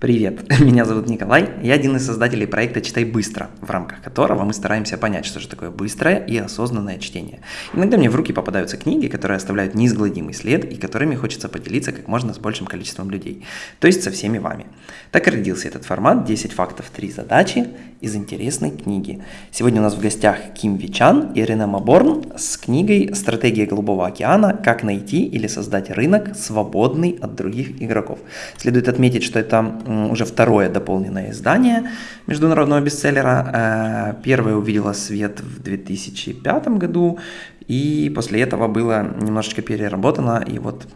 Привет, меня зовут Николай, я один из создателей проекта «Читай быстро», в рамках которого мы стараемся понять, что же такое быстрое и осознанное чтение. Иногда мне в руки попадаются книги, которые оставляют неизгладимый след и которыми хочется поделиться как можно с большим количеством людей, то есть со всеми вами. Так и родился этот формат «10 фактов, 3 задачи» из интересной книги. Сегодня у нас в гостях Ким Вичан и Рене Маборн с книгой «Стратегия Голубого океана. Как найти или создать рынок, свободный от других игроков». Следует отметить, что это уже второе дополненное издание международного бестселлера. Э, первое увидело свет в 2005 году, и после этого было немножечко переработано, и вот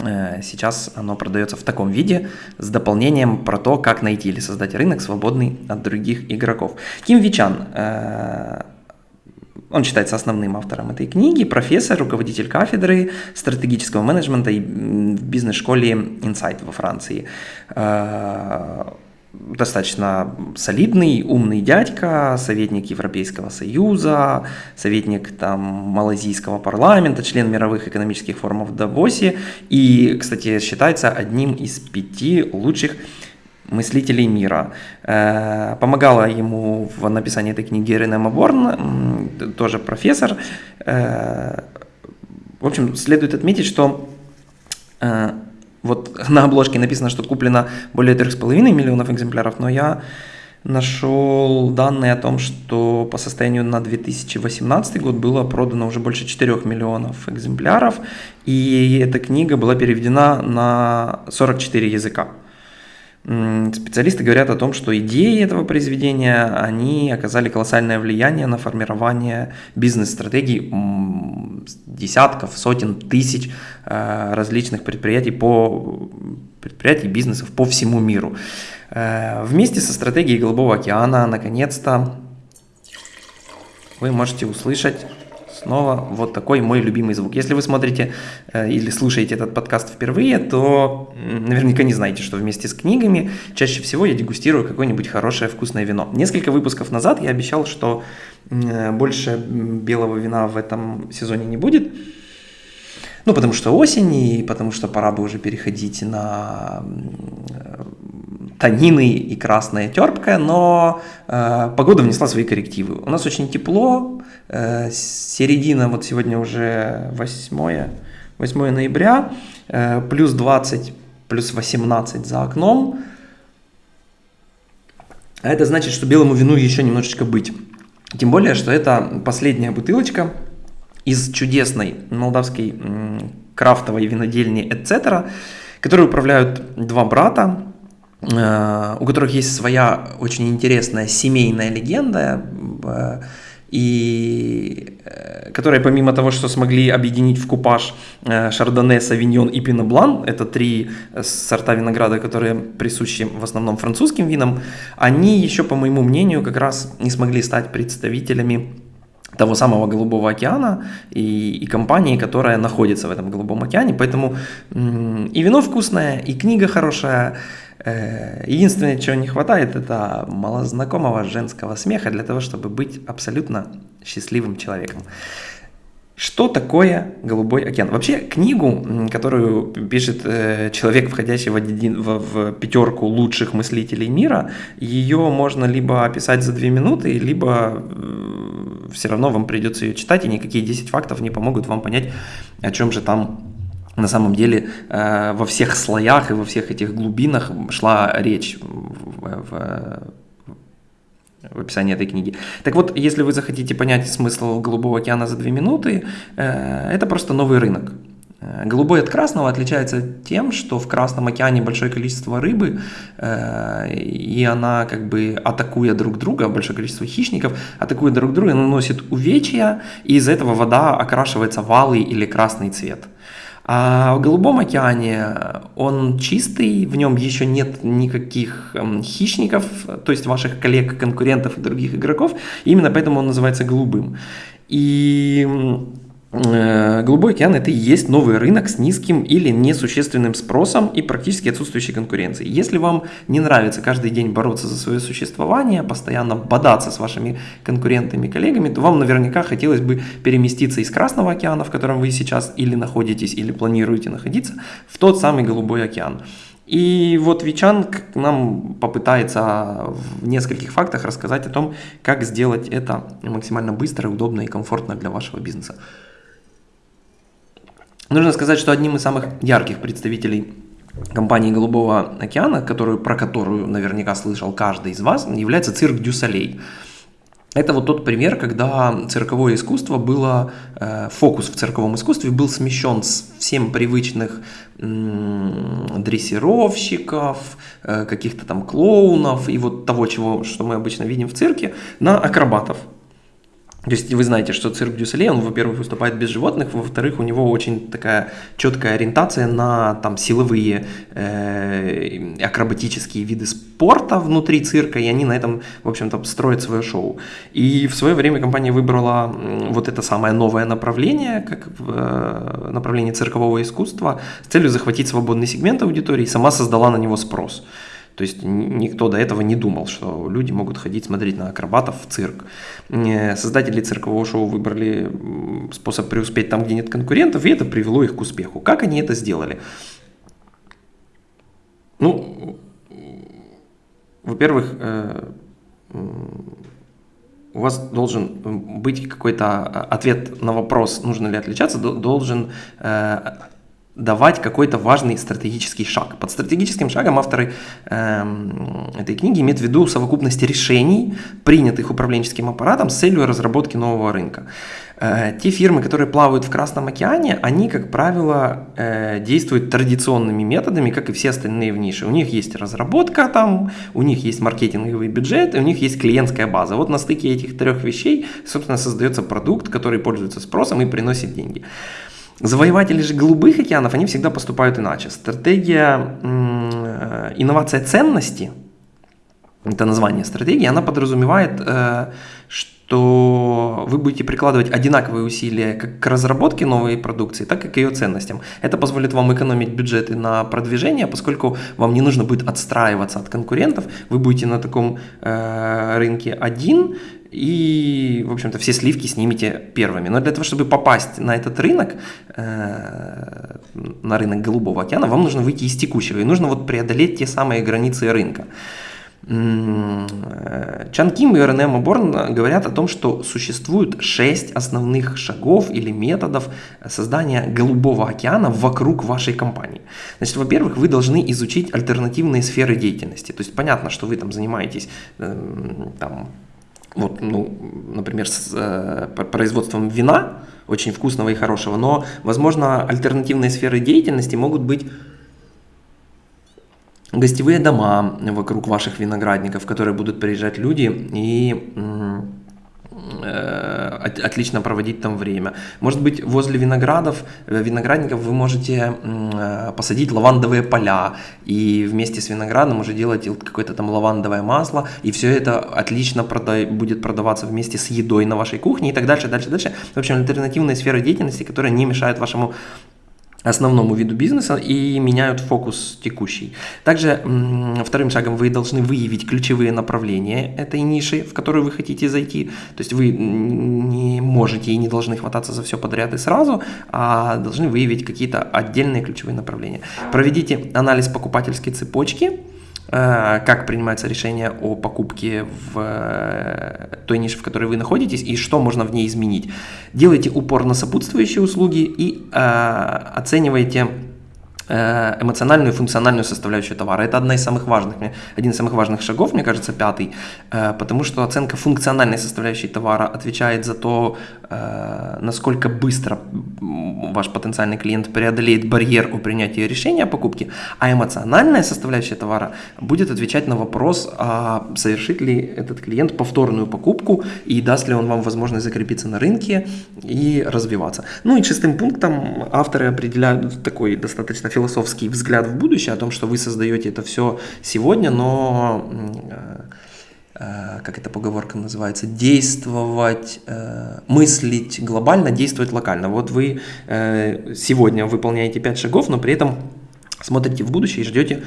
э, Сейчас оно продается в таком виде с дополнением про то, как найти или создать рынок, свободный от других игроков. Ким Вичан, э, он считается основным автором этой книги, профессор, руководитель кафедры стратегического менеджмента в бизнес-школе Insight во Франции. Э, достаточно солидный, умный дядька, советник Европейского Союза, советник там малазийского парламента, член мировых экономических форумов в Давосе и, кстати, считается одним из пяти лучших мыслителей мира. Э, помогала ему в написании этой книги Ирина Маборн, тоже профессор. Э, в общем, следует отметить, что э, вот на обложке написано, что куплено более 3,5 миллионов экземпляров, но я нашел данные о том, что по состоянию на 2018 год было продано уже больше 4 миллионов экземпляров, и эта книга была переведена на 44 языка. Специалисты говорят о том, что идеи этого произведения, они оказали колоссальное влияние на формирование бизнес-стратегий десятков, сотен тысяч э, различных предприятий по предприятий, бизнесов по всему миру. Э, вместе со стратегией Голубого океана, наконец-то, вы можете услышать Снова вот такой мой любимый звук. Если вы смотрите э, или слушаете этот подкаст впервые, то наверняка не знаете, что вместе с книгами чаще всего я дегустирую какое-нибудь хорошее вкусное вино. Несколько выпусков назад я обещал, что э, больше белого вина в этом сезоне не будет. Ну, потому что осень, и потому что пора бы уже переходить на танины и красная терпкая, но э, погода внесла свои коррективы. У нас очень тепло, э, середина, вот сегодня уже 8, 8 ноября, э, плюс 20, плюс 18 за окном. А это значит, что белому вину еще немножечко быть. Тем более, что это последняя бутылочка из чудесной молдавской крафтовой винодельни «Etc», которую управляют два брата, Э, у которых есть своя очень интересная семейная легенда, э, и э, которые помимо того, что смогли объединить в купаж Шардоне, Савиньон и Пиноблан, это три сорта винограда, которые присущи в основном французским винам, они еще, по моему мнению, как раз не смогли стать представителями того самого Голубого океана и, и компании, которая находится в этом Голубом океане. Поэтому и вино вкусное, и книга хорошая, Э, единственное, чего не хватает, это малознакомого женского смеха для того, чтобы быть абсолютно счастливым человеком. Что такое Голубой океан? Вообще книгу, которую пишет э, человек, входящий в, один, в, в пятерку лучших мыслителей мира, ее можно либо описать за две минуты, либо э, все равно вам придется ее читать, и никакие 10 фактов не помогут вам понять, о чем же там на самом деле э, во всех слоях и во всех этих глубинах шла речь в, в, в описании этой книги. Так вот, если вы захотите понять смысл Голубого океана за две минуты, э, это просто новый рынок. Э, голубой от красного отличается тем, что в Красном океане большое количество рыбы, и она как бы атакуя друг друга, большое количество хищников, атакуя друг друга, наносит увечья, и из-за этого вода окрашивается в алый или красный цвет. А в Голубом океане он чистый, в нем еще нет никаких эм, хищников, то есть ваших коллег, конкурентов и других игроков, именно поэтому он называется голубым. И Э, Голубой океан это и есть новый рынок с низким или несущественным спросом и практически отсутствующей конкуренцией. Если вам не нравится каждый день бороться за свое существование, постоянно бодаться с вашими конкурентами, коллегами, то вам наверняка хотелось бы переместиться из Красного океана, в котором вы сейчас или находитесь, или планируете находиться, в тот самый Голубой океан. И вот Вичан нам попытается в нескольких фактах рассказать о том, как сделать это максимально быстро, удобно и комфортно для вашего бизнеса. Нужно сказать, что одним из самых ярких представителей компании Голубого океана, которую, про которую наверняка слышал каждый из вас, является цирк Дю Солей. Это вот тот пример, когда цирковое искусство было, э, фокус в цирковом искусстве был смещен с всем привычных дрессировщиков, э, каких-то там клоунов и вот того, чего, что мы обычно видим в цирке, на акробатов. То есть вы знаете, что цирк Дюсселе, он, во-первых, выступает без животных, во-вторых, у него очень такая четкая ориентация на там силовые э, акробатические виды спорта внутри цирка, и они на этом, в общем-то, строят свое шоу. И в свое время компания выбрала вот это самое новое направление, как э, направление циркового искусства, с целью захватить свободный сегмент аудитории, и сама создала на него спрос. То есть никто до этого не думал, что люди могут ходить смотреть на акробатов в цирк. Создатели циркового шоу выбрали способ преуспеть там, где нет конкурентов, и это привело их к успеху. Как они это сделали? Ну, во-первых, э, у вас должен быть какой-то а, ответ на вопрос, нужно ли отличаться, должен э, давать какой-то важный стратегический шаг. Под стратегическим шагом авторы э, этой книги имеют в виду совокупность решений, принятых управленческим аппаратом с целью разработки нового рынка. Э, те фирмы, которые плавают в Красном океане, они, как правило, э, действуют традиционными методами, как и все остальные в нише. У них есть разработка там, у них есть маркетинговый бюджет, и у них есть клиентская база. Вот на стыке этих трех вещей, собственно, создается продукт, который пользуется спросом и приносит деньги. Завоеватели же голубых океанов, они всегда поступают иначе. Стратегия э, инновация ценности, это название стратегии, она подразумевает, э, что вы будете прикладывать одинаковые усилия как к разработке новой продукции, так и к ее ценностям. Это позволит вам экономить бюджеты на продвижение, поскольку вам не нужно будет отстраиваться от конкурентов, вы будете на таком э, рынке один, и, в общем-то, все сливки снимете первыми. Но для того, чтобы попасть на этот рынок, э, на рынок Голубого океана, вам нужно выйти из текущего, и нужно вот преодолеть те самые границы рынка. Э, Чан Ким и Рене Моборн говорят о том, что существует шесть основных шагов или методов создания голубого океана вокруг вашей компании. Значит, во-первых, вы должны изучить альтернативные сферы деятельности. То есть понятно, что вы там занимаетесь эм, там, вот, ну, например, с э, производством вина, очень вкусного и хорошего, но, возможно, альтернативные сферы деятельности могут быть гостевые дома вокруг ваших виноградников, в которые будут приезжать люди и Э, отлично проводить там время. Может быть, возле виноградов, э, виноградников вы можете э, посадить лавандовые поля и вместе с виноградом уже делать какое-то там лавандовое масло, и все это отлично прода будет продаваться вместе с едой на вашей кухне и так дальше, дальше, дальше. В общем, альтернативные сферы деятельности, которые не мешают вашему основному виду бизнеса и меняют фокус текущий. Также вторым шагом вы должны выявить ключевые направления этой ниши, в которую вы хотите зайти. То есть вы не можете и не должны хвататься за все подряд и сразу, а должны выявить какие-то отдельные ключевые направления. Проведите анализ покупательской цепочки, как принимается решение о покупке в э, той нише, в которой вы находитесь, и что можно в ней изменить. Делайте упор на сопутствующие услуги и э, оценивайте Э, эмоциональную и функциональную составляющую товара. Это одна из самых важных, один из самых важных шагов, мне кажется, пятый, э, потому что оценка функциональной составляющей товара отвечает за то, э, насколько быстро ваш потенциальный клиент преодолеет барьер у принятия решения о покупке, а эмоциональная составляющая товара будет отвечать на вопрос, а совершит ли этот клиент повторную покупку и даст ли он вам возможность закрепиться на рынке и развиваться. Ну и шестым пунктом авторы определяют такой достаточно философский взгляд в будущее, о том, что вы создаете это все сегодня, но э, э, как эта поговорка называется, действовать, э, мыслить глобально, действовать локально. Вот вы сегодня выполняете 5 шагов, но при этом смотрите в будущее и ждете,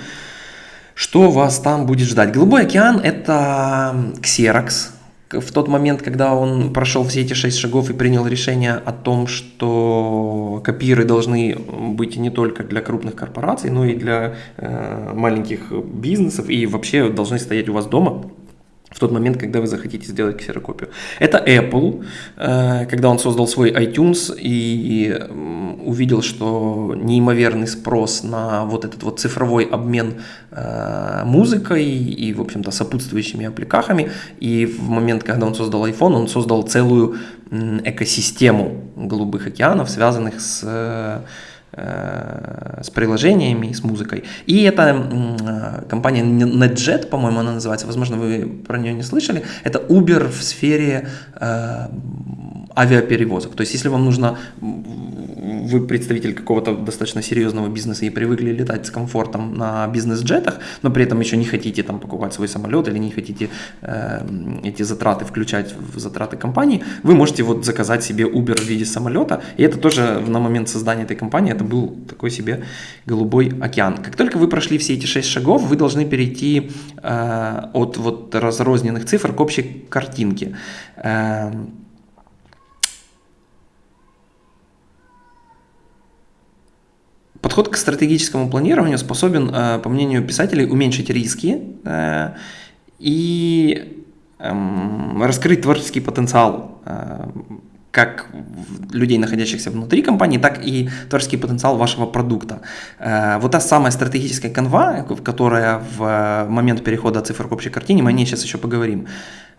что вас там будет ждать. Голубой океан – это ксерокс, в тот момент, когда он прошел все эти шесть шагов и принял решение о том, что копиры должны быть не только для крупных корпораций, но и для э, маленьких бизнесов и вообще должны стоять у вас дома, в тот момент, когда вы захотите сделать ксерокопию. Это Apple, э, когда он создал свой iTunes и увидел, что неимоверный спрос на вот этот вот цифровой обмен э, музыкой и, в общем-то, сопутствующими аппликахами. И в момент, когда он создал iPhone, он создал целую экосистему голубых океанов, связанных с Э, с приложениями и с музыкой. И это э, компания NetJet, по-моему, она называется, возможно, вы про нее не слышали. Это Uber в сфере э, авиаперевозок. То есть, если вам нужно, вы представитель какого-то достаточно серьезного бизнеса и привыкли летать с комфортом на бизнес-джетах, но при этом еще не хотите там покупать свой самолет или не хотите э, эти затраты включать в затраты компании, вы можете вот заказать себе Uber в виде самолета. И это тоже на момент создания этой компании, это был такой себе голубой океан. Как только вы прошли все эти шесть шагов, вы должны перейти э, от вот разрозненных цифр к общей картинке. Э, Подход к стратегическому планированию способен, э, по мнению писателей, уменьшить риски э, и эм, раскрыть творческий потенциал э, как людей, находящихся внутри компании, так и творческий потенциал вашего продукта. Вот та самая стратегическая канва, которая в момент перехода цифр к общей картине, мы о ней сейчас еще поговорим,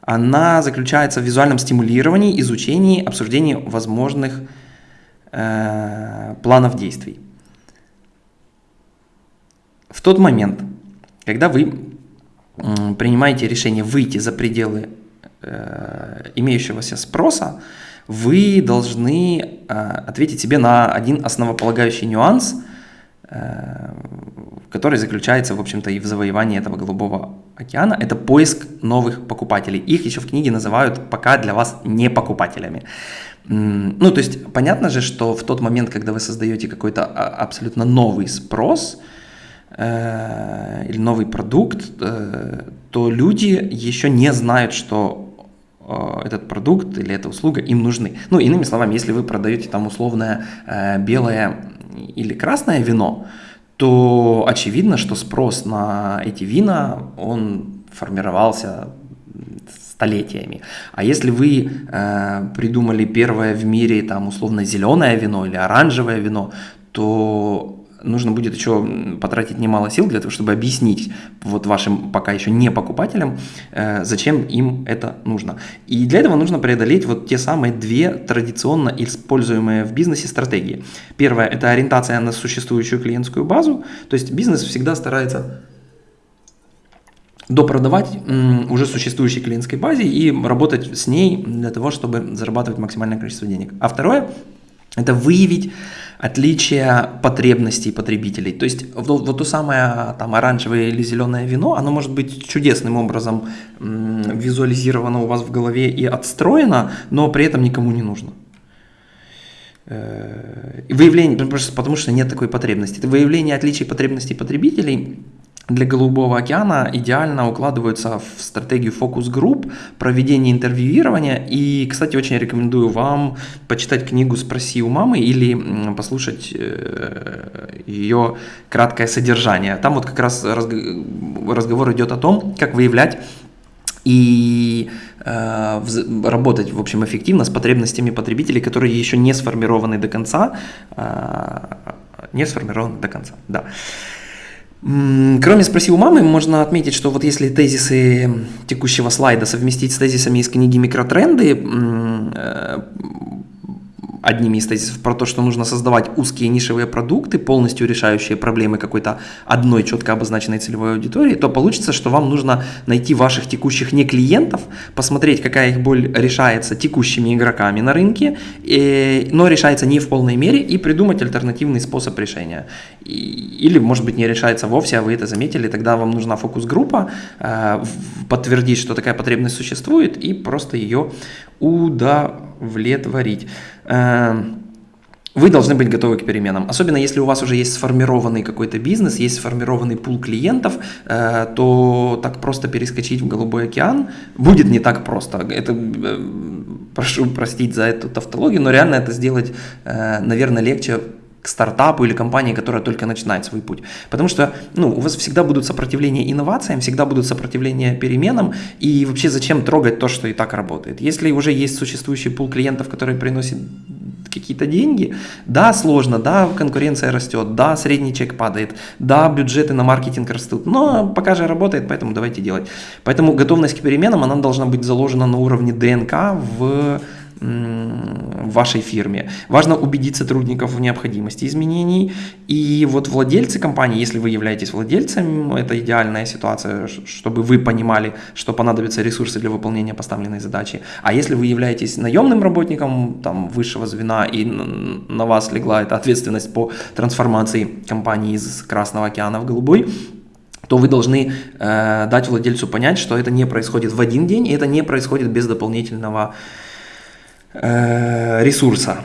она заключается в визуальном стимулировании, изучении, обсуждении возможных планов действий. В тот момент, когда вы принимаете решение выйти за пределы э, имеющегося спроса, вы должны э, ответить себе на один основополагающий нюанс, э, который заключается, в общем-то, и в завоевании этого голубого океана. Это поиск новых покупателей. Их еще в книге называют пока для вас не покупателями. Ну, то есть, понятно же, что в тот момент, когда вы создаете какой-то а, абсолютно новый спрос – э, или новый продукт, э, то люди еще не знают, что этот продукт или эта услуга им нужны. Ну, иными словами, если вы продаете там условное э, белое или красное вино, то очевидно, что спрос на эти вина, он формировался столетиями. А если вы э, придумали первое в мире там условно зеленое вино или оранжевое вино, то нужно будет еще потратить немало сил для того, чтобы объяснить вот вашим пока еще не покупателям, э, зачем им это нужно. И для этого нужно преодолеть вот те самые две традиционно используемые в бизнесе стратегии. Первая – это ориентация на существующую клиентскую базу, то есть бизнес всегда старается допродавать уже существующей клиентской базе и работать с ней для того, чтобы зарабатывать максимальное количество денег. А второе – это выявить отличие потребностей потребителей. То есть вот, вот то самое там оранжевое или зеленое вино, оно может быть чудесным образом визуализировано у вас в голове и отстроено, но при этом никому не нужно. Э, выявление, потому что нет такой потребности. Это выявление отличий потребностей потребителей для Голубого океана идеально укладываются в стратегию фокус-групп, проведение интервьюирования. И, кстати, очень рекомендую вам почитать книгу «Спроси у мамы» или послушать э, ее краткое содержание. Там вот как раз разговор идет о том, как выявлять и э, работать, в общем, эффективно с потребностями потребителей, которые еще не сформированы до конца, э, не сформированы до конца, да. Кроме «Спроси у мамы», можно отметить, что вот если тезисы текущего слайда совместить с тезисами из книги «Микротренды», э, одними из тезисов про то, что нужно создавать узкие нишевые продукты, полностью решающие проблемы какой-то одной четко обозначенной целевой аудитории, то получится, что вам нужно найти ваших текущих не клиентов, посмотреть, какая их боль решается текущими игроками на рынке, и, но решается не в полной мере, и придумать альтернативный способ решения. И, или, может быть, не решается вовсе, а вы это заметили, тогда вам нужна фокус-группа, э, подтвердить, что такая потребность существует, и просто ее удовлетворить. Эм, вы должны быть готовы к переменам. Особенно если у вас уже есть сформированный какой-то бизнес, есть сформированный пул клиентов, э, то так просто перескочить в голубой океан будет не так просто. Это э, прошу простить за эту тавтологию, но реально это сделать, э, наверное, легче к стартапу или компании, которая только начинает свой путь. Потому что ну, у вас всегда будут сопротивления инновациям, всегда будут сопротивления переменам, и вообще зачем трогать то, что и так работает. Если уже есть существующий пул клиентов, который приносит какие-то деньги, да, сложно, да, конкуренция растет, да, средний чек падает, да, бюджеты на маркетинг растут, но пока же работает, поэтому давайте делать. Поэтому готовность к переменам, она должна быть заложена на уровне ДНК в в вашей фирме. Важно убедить сотрудников в необходимости изменений. И вот владельцы компании, если вы являетесь владельцем, это идеальная ситуация, чтобы вы понимали, что понадобятся ресурсы для выполнения поставленной задачи. А если вы являетесь наемным работником там, высшего звена и на вас легла эта ответственность по трансформации компании из Красного океана в Голубой, то вы должны э, дать владельцу понять, что это не происходит в один день, и это не происходит без дополнительного ресурса.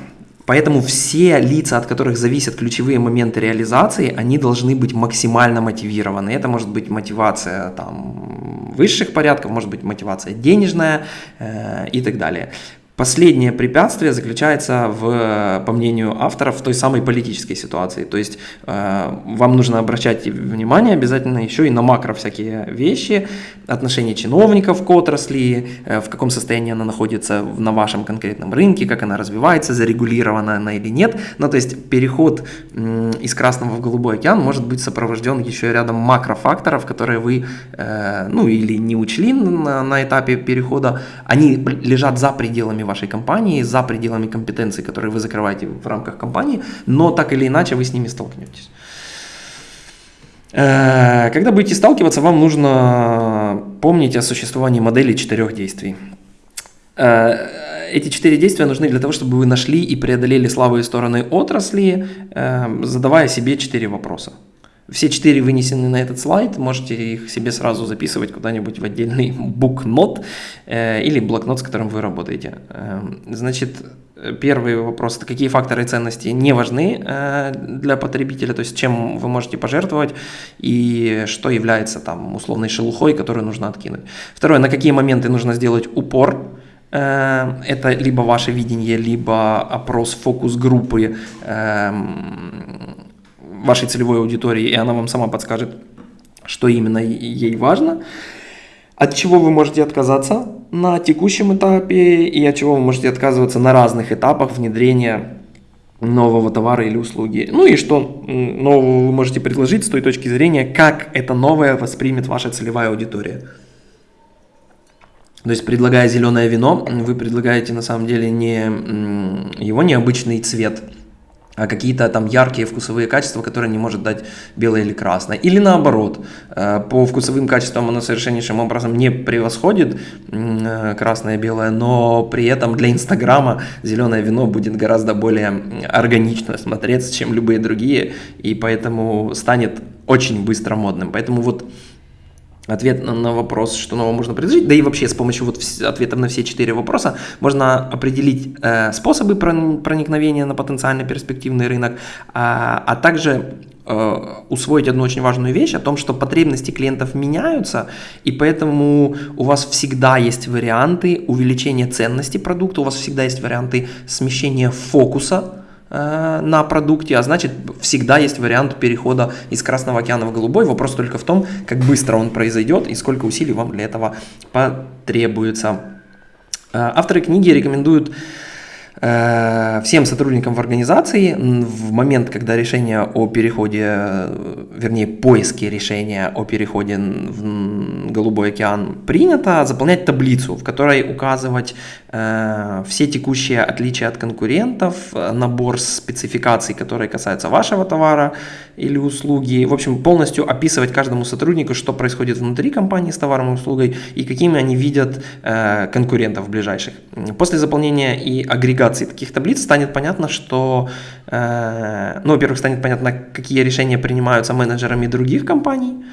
Поэтому все лица, от которых зависят ключевые моменты реализации, они должны быть максимально мотивированы. Это может быть мотивация там, высших порядков, может быть мотивация денежная э, и так далее. Последнее препятствие заключается, в, по мнению авторов, в той самой политической ситуации. То есть э, вам нужно обращать внимание обязательно еще и на макро всякие вещи, отношение чиновников к отрасли, э, в каком состоянии она находится на вашем конкретном рынке, как она развивается, зарегулирована она или нет. Ну, то есть переход э, из красного в голубой океан может быть сопровожден еще рядом макрофакторов, которые вы, э, ну, или не учли на, на этапе перехода, они лежат за пределами вашей компании, за пределами компетенций, которые вы закрываете в рамках компании, но так или иначе вы с ними столкнетесь. Э, когда будете сталкиваться, вам нужно помнить о существовании модели четырех действий. Э, эти четыре действия нужны для того, чтобы вы нашли и преодолели слабые стороны отрасли, э, задавая себе четыре вопроса. Все четыре вынесены на этот слайд, можете их себе сразу записывать куда-нибудь в отдельный букнот э, или блокнот, с которым вы работаете. Э, значит, первый вопрос – это какие факторы ценности не важны э, для потребителя, то есть чем вы можете пожертвовать и что является там условной шелухой, которую нужно откинуть. Второе – на какие моменты нужно сделать упор, э, это либо ваше видение, либо опрос фокус-группы, эм, вашей целевой аудитории, и она вам сама подскажет, что именно ей важно, от чего вы можете отказаться на текущем этапе и от чего вы можете отказываться на разных этапах внедрения нового товара или услуги. Ну и что нового вы можете предложить с той точки зрения, как это новое воспримет ваша целевая аудитория. То есть, предлагая зеленое вино, вы предлагаете на самом деле не его необычный цвет – какие-то там яркие вкусовые качества, которые не может дать белое или красное. Или наоборот, э, по вкусовым качествам оно совершеннейшим образом не превосходит э, красное и белое, но при этом для Инстаграма зеленое вино будет гораздо более органично смотреться, чем любые другие, и поэтому станет очень быстро модным. Поэтому вот ответ на, на вопрос, что нового можно предложить, да и вообще с помощью вот ответов на все четыре вопроса можно определить э, способы проникновения на потенциально перспективный рынок, а, а также э, усвоить одну очень важную вещь о том, что потребности клиентов меняются, и поэтому у вас всегда есть варианты увеличения ценности продукта, у вас всегда есть варианты смещения фокуса на продукте, а значит всегда есть вариант перехода из Красного океана в Голубой. Вопрос только в том, как быстро он произойдет и сколько усилий вам для этого потребуется. Э, авторы книги рекомендуют Э, всем сотрудникам в организации в момент, когда решение о переходе, вернее поиске решения о переходе в Голубой океан принято, заполнять таблицу, в которой указывать э, все текущие отличия от конкурентов, набор спецификаций, которые касаются вашего товара или услуги, в общем полностью описывать каждому сотруднику, что происходит внутри компании с товаром и услугой и какими они видят э, конкурентов ближайших. После заполнения и агрегации таких таблиц станет понятно, что, э, ну, во-первых, станет понятно, какие решения принимаются менеджерами других компаний,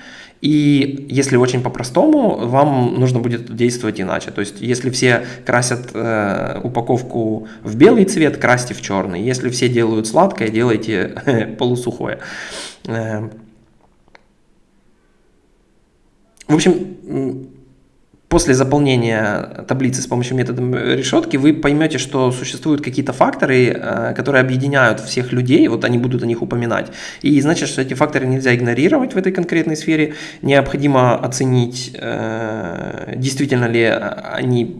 И если очень по-простому, вам нужно будет действовать иначе. То есть, если все красят э, упаковку в белый цвет, красьте в черный. Если все делают сладкое, делайте полусухое. Э, в общем, после заполнения таблицы с помощью метода решетки вы поймете, что существуют какие-то факторы, э, которые объединяют всех людей, вот они будут о них упоминать. И значит, что эти факторы нельзя игнорировать в этой конкретной сфере. Необходимо оценить, э, действительно ли они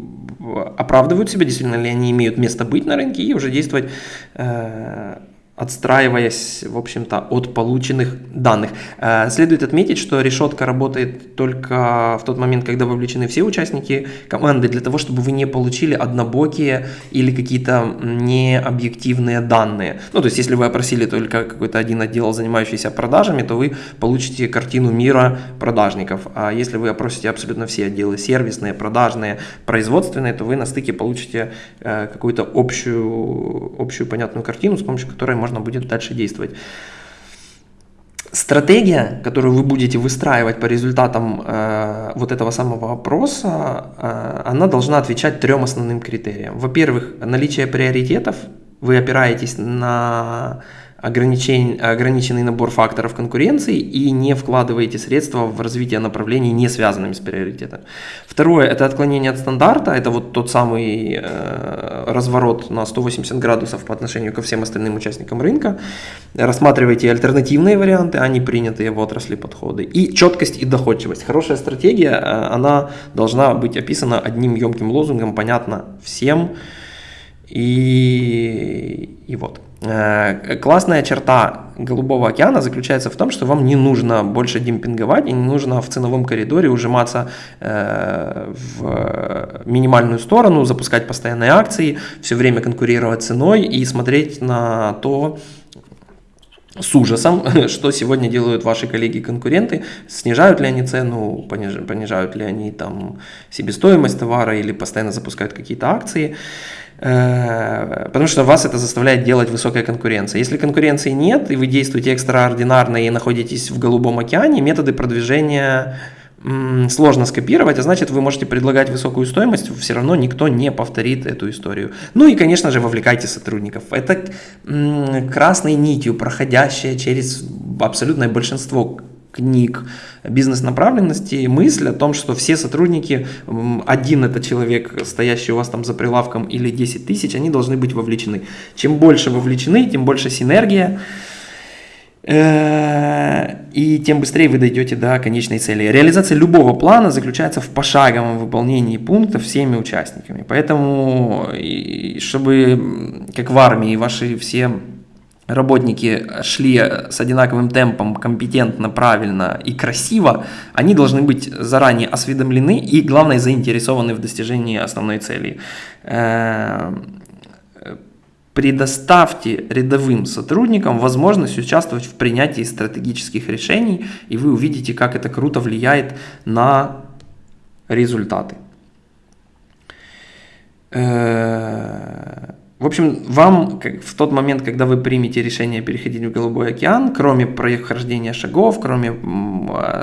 оправдывают себя, действительно ли они имеют место быть на рынке и уже действовать э, отстраиваясь, в общем-то, от полученных данных. Э, следует отметить, что решетка работает только в тот момент, когда вовлечены все участники команды, для того, чтобы вы не получили однобокие или какие-то необъективные данные. Ну, то есть, если вы опросили только какой-то один отдел, занимающийся продажами, то вы получите картину мира продажников. А если вы опросите абсолютно все отделы, сервисные, продажные, производственные, то вы на стыке получите э, какую-то общую, общую понятную картину, с помощью которой можно будет дальше действовать. Стратегия, которую вы будете выстраивать по результатам э, вот этого самого опроса, э, она должна отвечать трем основным критериям. Во-первых, наличие приоритетов. Вы опираетесь на ограничен, ограниченный набор факторов конкуренции и не вкладываете средства в развитие направлений, не связанными с приоритетом. Второе – это отклонение от стандарта, это вот тот самый э, разворот на 180 градусов по отношению ко всем остальным участникам рынка. Рассматривайте альтернативные варианты, а не принятые в отрасли подходы. И четкость и доходчивость. Хорошая стратегия, э, она должна быть описана одним емким лозунгом, понятно всем. И, и вот. Э, классная черта Голубого океана заключается в том, что вам не нужно больше демпинговать и не нужно в ценовом коридоре ужиматься э, в минимальную сторону, запускать постоянные акции, все время конкурировать ценой и смотреть на то, с ужасом, что сегодня делают ваши коллеги-конкуренты, снижают ли они цену, понижают ли они там себестоимость товара или постоянно запускают какие-то акции. Э, потому что вас это заставляет делать высокая конкуренция. Если конкуренции нет, и вы действуете экстраординарно и находитесь в голубом океане, методы продвижения сложно скопировать, а значит вы можете предлагать высокую стоимость, все равно никто не повторит эту историю. Ну и, конечно же, вовлекайте сотрудников. Это красной нитью, проходящая через абсолютное большинство книг бизнес-направленности мысль о том, что все сотрудники, один это человек, стоящий у вас там за прилавком или 10 тысяч, они должны быть вовлечены. Чем больше вовлечены, тем больше синергия, э, и тем быстрее вы дойдете до конечной цели. Реализация любого плана заключается в пошаговом выполнении пунктов всеми участниками. Поэтому, чтобы, как в армии, ваши все работники шли с одинаковым темпом, компетентно, правильно и красиво, они должны быть заранее осведомлены и, главное, заинтересованы в достижении основной цели. Э, предоставьте рядовым сотрудникам возможность участвовать в принятии стратегических решений, и вы увидите, как это круто влияет на результаты. В общем, вам в тот момент, когда вы примете решение переходить в Голубой океан, кроме прохождения шагов, кроме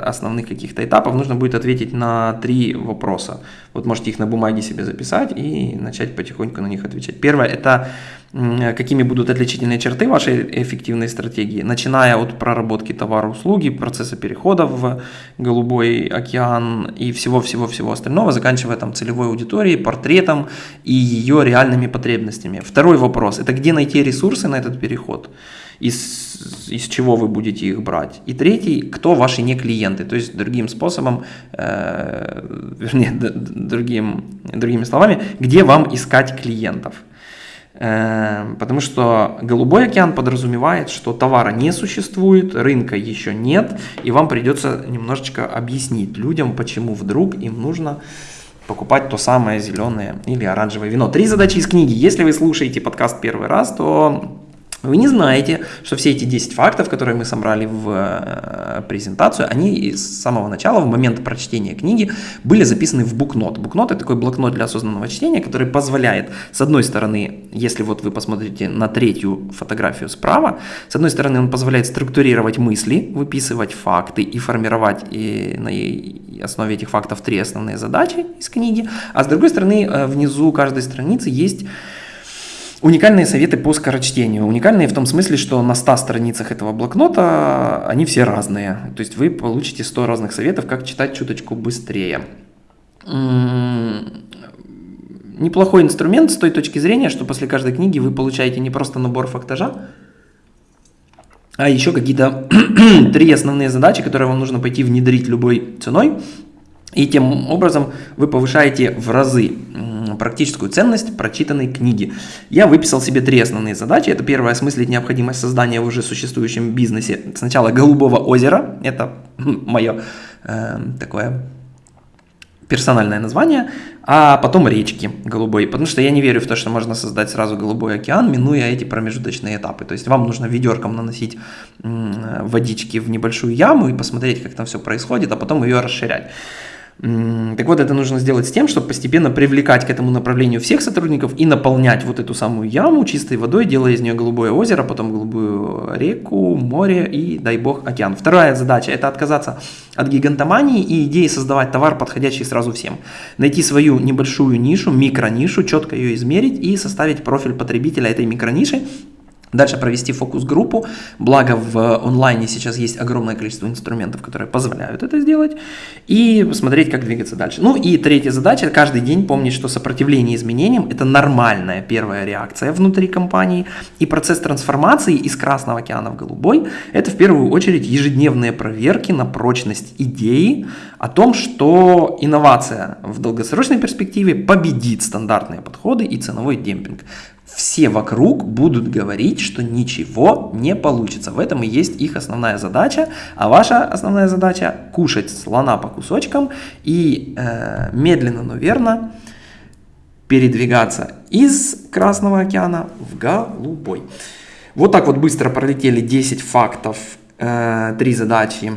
основных каких-то этапов, нужно будет ответить на три вопроса. Вот можете их на бумаге себе записать и начать потихоньку на них отвечать. Первое – это какими будут отличительные черты вашей эффективной стратегии, начиная от проработки товара, услуги, процесса перехода в голубой океан и всего-всего-всего остального, заканчивая там целевой аудиторией, портретом и ее реальными потребностями. Второй вопрос – это где найти ресурсы на этот переход, из, из чего вы будете их брать. И третий – кто ваши не клиенты, то есть другим способом, э, вернее, другим, другими словами, где вам искать клиентов. Эм, потому что голубой океан подразумевает, что товара не существует, рынка еще нет, и вам придется немножечко объяснить людям, почему вдруг им нужно покупать то самое зеленое или оранжевое вино. Три задачи из книги. Если вы слушаете подкаст первый раз, то Вы не знаете, что все эти 10 фактов, которые мы собрали в э, презентацию, они с самого начала, в момент прочтения книги, были записаны в букнот. Букнот – это такой блокнот для осознанного чтения, который позволяет, с одной стороны, если вот вы посмотрите на третью фотографию справа, с одной стороны, он позволяет структурировать мысли, выписывать факты и формировать и на основе этих фактов три основные задачи из книги, а с другой стороны, э, внизу каждой страницы есть Уникальные советы по скорочтению. Уникальные в том смысле, что на 100 страницах этого блокнота они все разные. То есть вы получите 100 разных советов, как читать чуточку быстрее. Неплохой инструмент с той точки зрения, что после каждой книги вы получаете не просто набор фактажа, а еще какие-то три основные задачи, которые вам нужно пойти внедрить любой ценой. И тем образом вы повышаете в разы практическую ценность прочитанной книги. Я выписал себе три основные задачи. Это первое, осмыслить необходимость создания в уже существующем бизнесе сначала Голубого озера, это мое э, такое персональное название, а потом речки голубой, потому что я не верю в то, что можно создать сразу голубой океан, минуя эти промежуточные этапы. То есть вам нужно ведерком наносить водички в небольшую яму и посмотреть, как там все происходит, а потом ее расширять. Так вот, это нужно сделать с тем, чтобы постепенно привлекать к этому направлению всех сотрудников и наполнять вот эту самую яму чистой водой, делая из нее голубое озеро, потом голубую реку, море и, дай бог, океан. Вторая задача – это отказаться от гигантомании и идеи создавать товар, подходящий сразу всем. Найти свою небольшую нишу, микронишу, четко ее измерить и составить профиль потребителя этой микрониши, Дальше провести фокус-группу, благо в онлайне сейчас есть огромное количество инструментов, которые позволяют это сделать, и посмотреть, как двигаться дальше. Ну и третья задача, каждый день помнить, что сопротивление изменениям – это нормальная первая реакция внутри компании, и процесс трансформации из Красного океана в Голубой – это в первую очередь ежедневные проверки на прочность идеи о том, что инновация в долгосрочной перспективе победит стандартные подходы и ценовой демпинг все вокруг будут говорить, что ничего не получится. В этом и есть их основная задача. А ваша основная задача – кушать слона по кусочкам и э, медленно, но верно передвигаться из Красного океана в Голубой. Вот так вот быстро пролетели 10 фактов, э, 3 задачи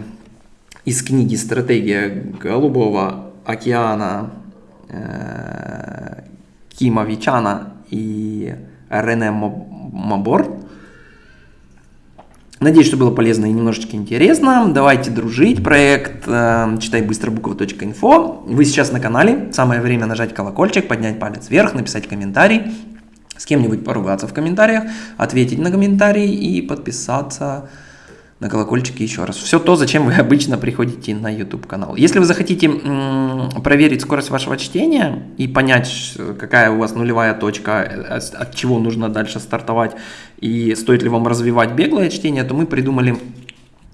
из книги «Стратегия Голубого океана» э, Кима Вичана и Рене Мабор. Надеюсь, что было полезно и немножечко интересно. Давайте дружить. Проект э, читай быстро буква.инфо. Вы сейчас на канале. Самое время нажать колокольчик, поднять палец вверх, написать комментарий, с кем-нибудь поругаться в комментариях, ответить на комментарий и подписаться на колокольчике еще раз. Все то, зачем вы обычно приходите на YouTube канал. Если вы захотите проверить скорость вашего чтения и понять, какая у вас нулевая точка, э, от чего нужно дальше стартовать и стоит ли вам развивать беглое чтение, то мы придумали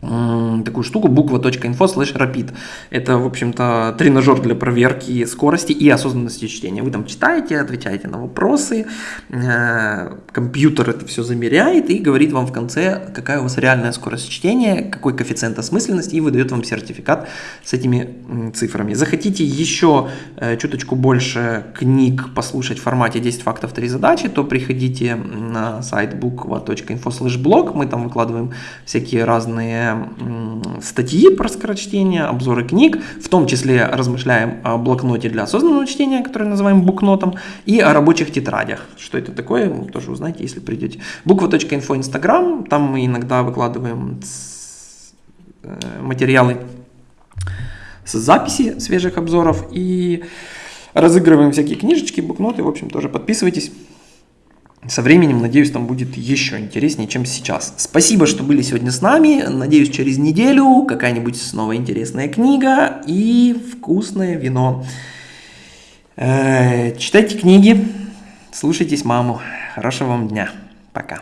такую штуку буква.info slash rapid. Это, в общем-то, тренажер для проверки скорости и осознанности чтения. Вы там читаете, отвечаете на вопросы, э, компьютер это все замеряет и говорит вам в конце, какая у вас реальная скорость чтения, какой коэффициент осмысленности и выдает вам сертификат с этими цифрами. Захотите еще э, чуточку больше книг послушать в формате 10 фактов 3 задачи, то приходите на сайт буква.info slash blog, мы там выкладываем всякие разные статьи про скорочтение, обзоры книг, в том числе размышляем о блокноте для осознанного чтения, который называем букнотом, и о рабочих тетрадях. Что это такое, тоже узнаете, если придете. Буква.инфо Инстаграм, там мы иногда выкладываем э, материалы с записи свежих обзоров и разыгрываем всякие книжечки, букноты, в общем, тоже подписывайтесь. Со временем, надеюсь, там будет еще интереснее, чем сейчас. Спасибо, что были сегодня с нами. Надеюсь, через неделю какая-нибудь снова интересная книга и вкусное вино. Э, читайте книги, слушайтесь маму. Хорошего вам дня. Пока.